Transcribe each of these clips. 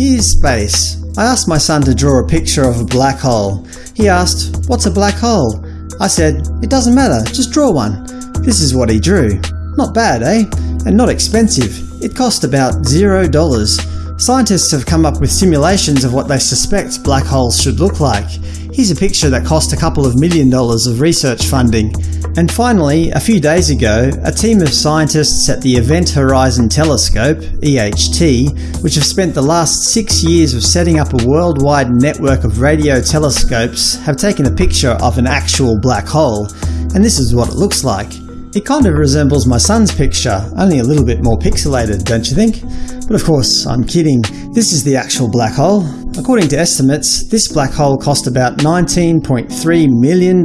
Here's space. I asked my son to draw a picture of a black hole. He asked, what's a black hole? I said, it doesn't matter, just draw one. This is what he drew. Not bad, eh? And not expensive. It cost about zero dollars. Scientists have come up with simulations of what they suspect black holes should look like. Here's a picture that cost a couple of million dollars of research funding. And finally, a few days ago, a team of scientists at the Event Horizon Telescope EHT, which have spent the last six years of setting up a worldwide network of radio telescopes, have taken a picture of an actual black hole. And this is what it looks like. It kind of resembles my son's picture, only a little bit more pixelated, don't you think? But of course, I'm kidding. This is the actual black hole. According to estimates, this black hole cost about $19.3 million.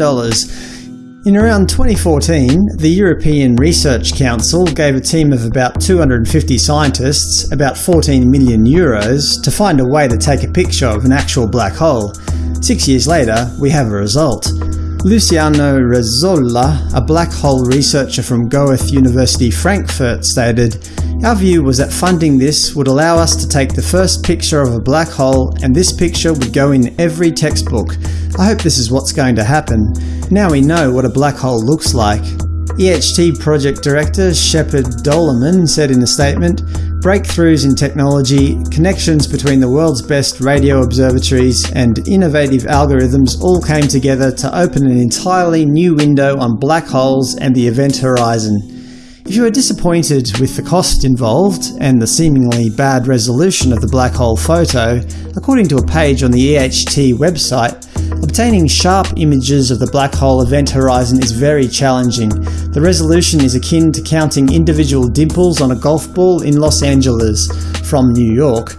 In around 2014, the European Research Council gave a team of about 250 scientists about 14 million euros to find a way to take a picture of an actual black hole. Six years later, we have a result. Luciano Rezzolla, a black hole researcher from Goethe University Frankfurt stated, Our view was that funding this would allow us to take the first picture of a black hole and this picture would go in every textbook. I hope this is what's going to happen. Now we know what a black hole looks like. EHT project director Shepard Doeleman said in a statement, Breakthroughs in technology, connections between the world's best radio observatories, and innovative algorithms all came together to open an entirely new window on black holes and the event horizon. If you are disappointed with the cost involved and the seemingly bad resolution of the black hole photo, according to a page on the EHT website, Obtaining sharp images of the black hole event horizon is very challenging. The resolution is akin to counting individual dimples on a golf ball in Los Angeles from New York.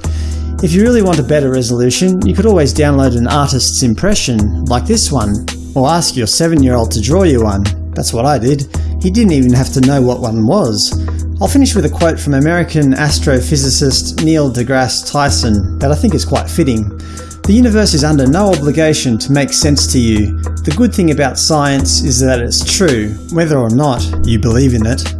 If you really want a better resolution, you could always download an artist's impression, like this one, or ask your 7-year-old to draw you one. That's what I did. He didn't even have to know what one was. I'll finish with a quote from American astrophysicist Neil deGrasse Tyson that I think is quite fitting. The universe is under no obligation to make sense to you. The good thing about science is that it's true, whether or not you believe in it.